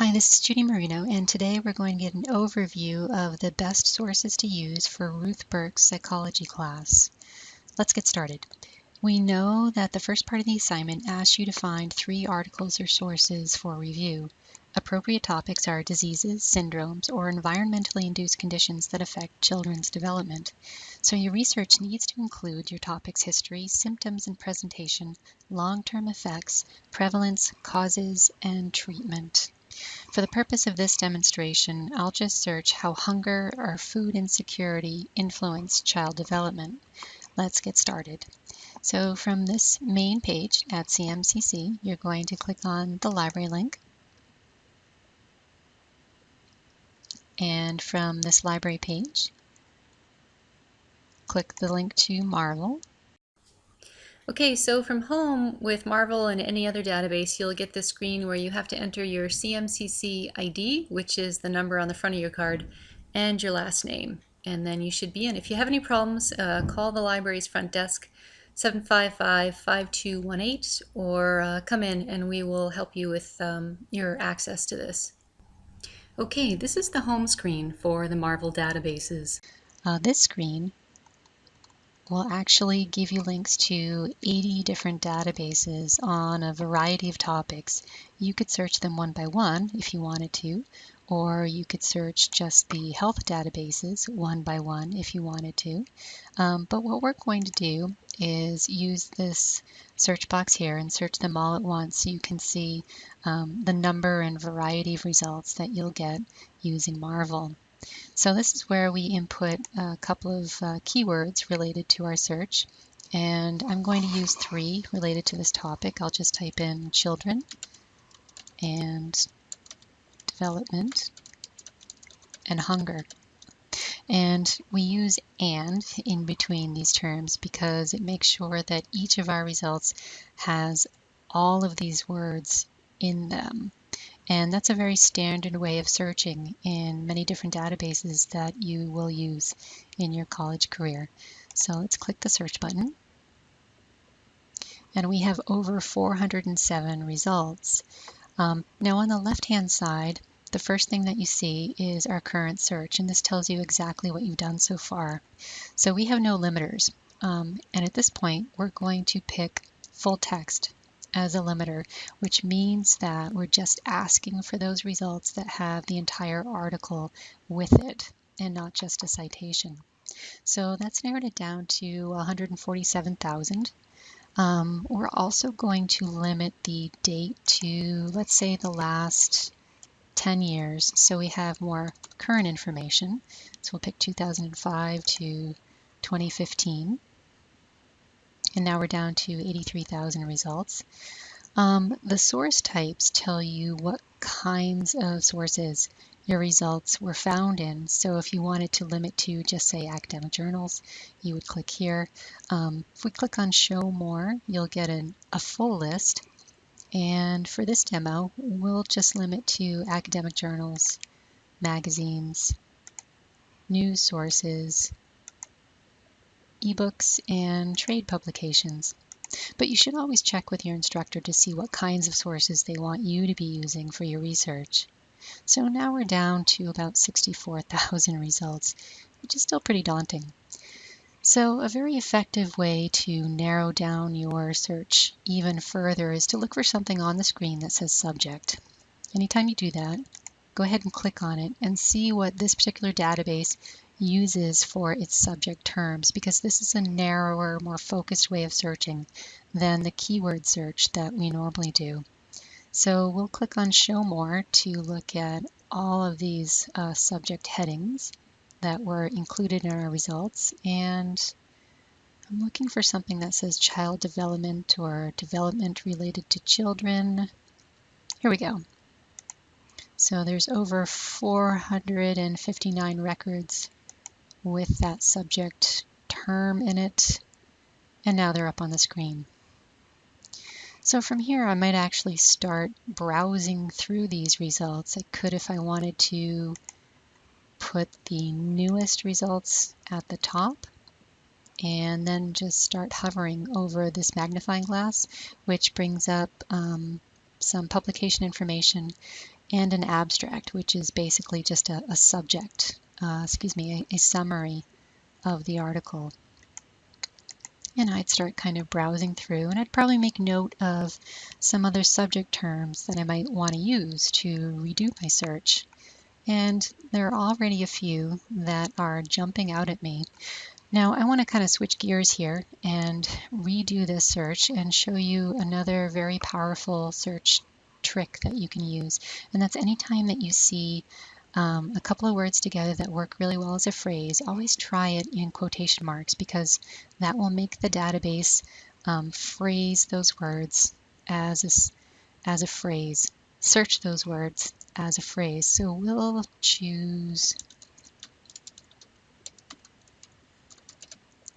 Hi, this is Judy Marino, and today we're going to get an overview of the best sources to use for Ruth Burke's psychology class. Let's get started. We know that the first part of the assignment asks you to find three articles or sources for review. Appropriate topics are diseases, syndromes, or environmentally induced conditions that affect children's development. So your research needs to include your topic's history, symptoms and presentation, long-term effects, prevalence, causes, and treatment. For the purpose of this demonstration, I'll just search how hunger or food insecurity influence child development. Let's get started. So from this main page at CMCC, you're going to click on the library link. And from this library page, click the link to Marvel. Okay, so from home with Marvel and any other database, you'll get this screen where you have to enter your CMCC ID, which is the number on the front of your card, and your last name. And then you should be in. If you have any problems, uh, call the library's front desk, 755-5218, or uh, come in and we will help you with um, your access to this. Okay, this is the home screen for the Marvel databases. Uh, this screen will actually give you links to 80 different databases on a variety of topics. You could search them one by one if you wanted to, or you could search just the health databases one by one if you wanted to. Um, but what we're going to do is use this search box here and search them all at once so you can see um, the number and variety of results that you'll get using Marvel. So this is where we input a couple of uh, keywords related to our search. And I'm going to use three related to this topic. I'll just type in children and development and hunger. And we use and in between these terms because it makes sure that each of our results has all of these words in them. And that's a very standard way of searching in many different databases that you will use in your college career. So let's click the search button. And we have over 407 results. Um, now on the left-hand side, the first thing that you see is our current search, and this tells you exactly what you've done so far. So we have no limiters. Um, and at this point, we're going to pick full text as a limiter, which means that we're just asking for those results that have the entire article with it and not just a citation. So that's narrowed it down to 147,000. Um, we're also going to limit the date to, let's say, the last 10 years. So we have more current information. So we'll pick 2005 to 2015 and now we're down to 83,000 results. Um, the source types tell you what kinds of sources your results were found in. So if you wanted to limit to just say academic journals, you would click here. Um, if we click on show more, you'll get an, a full list. And for this demo, we'll just limit to academic journals, magazines, news sources, ebooks, and trade publications. But you should always check with your instructor to see what kinds of sources they want you to be using for your research. So now we're down to about 64,000 results, which is still pretty daunting. So a very effective way to narrow down your search even further is to look for something on the screen that says subject. Anytime you do that, go ahead and click on it and see what this particular database uses for its subject terms because this is a narrower, more focused way of searching than the keyword search that we normally do. So we'll click on Show More to look at all of these uh, subject headings that were included in our results. And I'm looking for something that says child development or development related to children. Here we go. So there's over 459 records with that subject term in it. And now they're up on the screen. So from here, I might actually start browsing through these results. I could, if I wanted to, put the newest results at the top and then just start hovering over this magnifying glass, which brings up um, some publication information and an abstract, which is basically just a, a subject, uh, excuse me, a, a summary of the article. And I'd start kind of browsing through and I'd probably make note of some other subject terms that I might want to use to redo my search. And there are already a few that are jumping out at me. Now I want to kind of switch gears here and redo this search and show you another very powerful search trick that you can use. And that's anytime that you see um, a couple of words together that work really well as a phrase, always try it in quotation marks because that will make the database um, phrase those words as a, as a phrase, search those words as a phrase. So we'll choose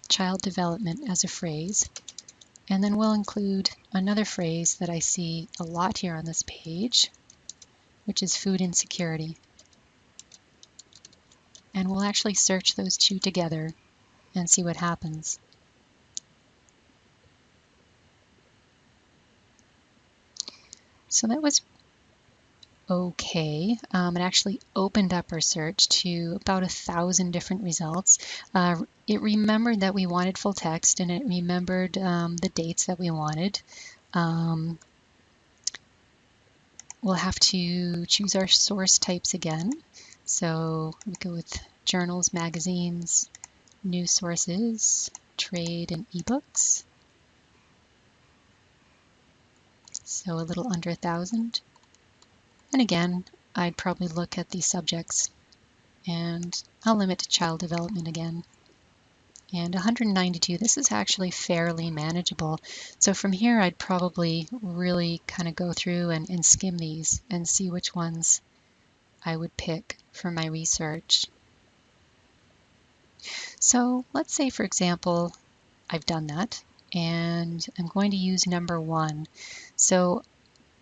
child development as a phrase. And then we'll include another phrase that I see a lot here on this page, which is food insecurity and we'll actually search those two together and see what happens. So that was okay. Um, it actually opened up our search to about a thousand different results. Uh, it remembered that we wanted full text and it remembered um, the dates that we wanted. Um, we'll have to choose our source types again. So we go with journals, magazines, news sources, trade, and ebooks. So a little under a thousand. And again, I'd probably look at the subjects and I'll limit to child development again. And 192, this is actually fairly manageable. So from here, I'd probably really kind of go through and, and skim these and see which ones I would pick for my research. So let's say, for example, I've done that and I'm going to use number one. So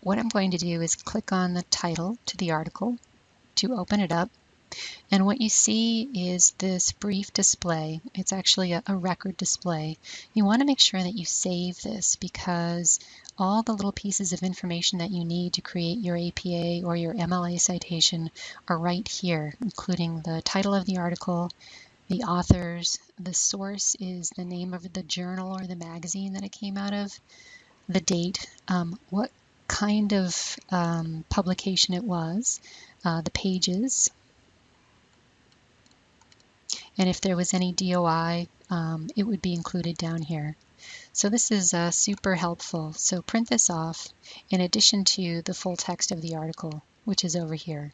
what I'm going to do is click on the title to the article to open it up. And what you see is this brief display. It's actually a, a record display. You want to make sure that you save this because all the little pieces of information that you need to create your APA or your MLA citation are right here, including the title of the article, the authors, the source is the name of the journal or the magazine that it came out of, the date, um, what kind of um, publication it was, uh, the pages, and if there was any DOI, um, it would be included down here. So this is uh, super helpful. So print this off in addition to the full text of the article, which is over here.